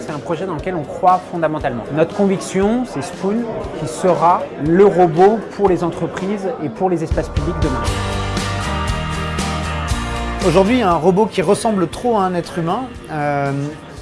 C'est un projet dans lequel on croit fondamentalement. Notre conviction, c'est Spoon qui sera le robot pour les entreprises et pour les espaces publics demain. Aujourd'hui, un robot qui ressemble trop à un être humain euh,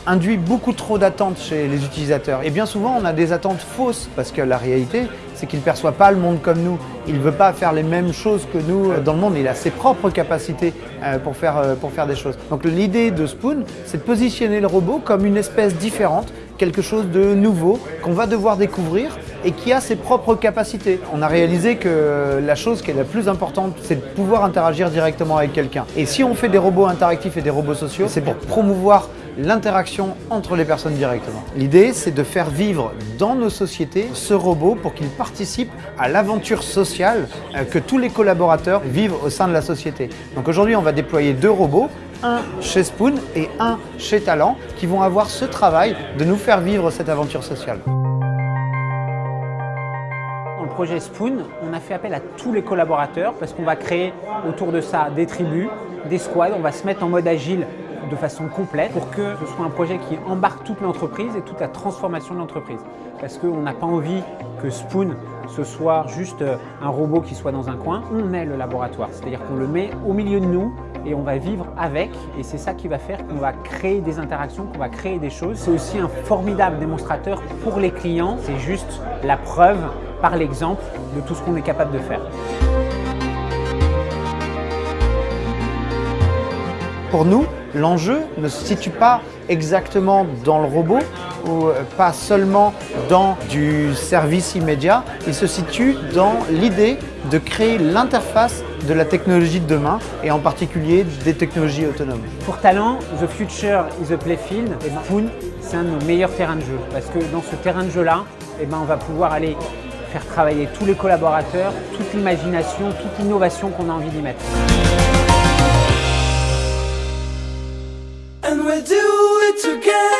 induit beaucoup trop d'attentes chez les utilisateurs. Et bien souvent, on a des attentes fausses parce que la réalité, c'est qu'il ne perçoit pas le monde comme nous. Il ne veut pas faire les mêmes choses que nous dans le monde. Il a ses propres capacités euh, pour faire, euh, pour faire des choses. Donc l'idée de Spoon, c'est de positionner le robot comme une espèce différente, quelque chose de nouveau qu'on va devoir découvrir et qui a ses propres capacités. On a réalisé que la chose qui est la plus importante, c'est de pouvoir interagir directement avec quelqu'un. Et si on fait des robots interactifs et des robots sociaux, c'est pour promouvoir l'interaction entre les personnes directement. L'idée, c'est de faire vivre dans nos sociétés ce robot pour qu'il participe à l'aventure sociale euh, que tous les collaborateurs vivent au sein de la société. Donc aujourd'hui, on va déployer deux robots un chez Spoon et un chez Talent qui vont avoir ce travail de nous faire vivre cette aventure sociale. Dans le projet Spoon, on a fait appel à tous les collaborateurs parce qu'on va créer autour de ça des tribus, des squads, on va se mettre en mode agile de façon complète pour que ce soit un projet qui embarque toute l'entreprise et toute la transformation de l'entreprise. Parce qu'on n'a pas envie que Spoon ce soit juste euh, un robot qui soit dans un coin, on est le laboratoire. C'est-à-dire qu'on le met au milieu de nous et on va vivre avec et c'est ça qui va faire qu'on va créer des interactions, qu'on va créer des choses. C'est aussi un formidable démonstrateur pour les clients. C'est juste la preuve par l'exemple de tout ce qu'on est capable de faire. Pour nous, l'enjeu ne se situe pas exactement dans le robot ou euh, pas seulement dans du service immédiat, il se situe dans l'idée de créer l'interface de la technologie de demain et en particulier des technologies autonomes. Pour Talent, The Future is a Playfield et Spoon, c'est un de nos meilleurs terrains de jeu parce que dans ce terrain de jeu-là, eh ben, on va pouvoir aller faire travailler tous les collaborateurs, toute l'imagination, toute l'innovation qu'on a envie d'y mettre. And we'll do it together.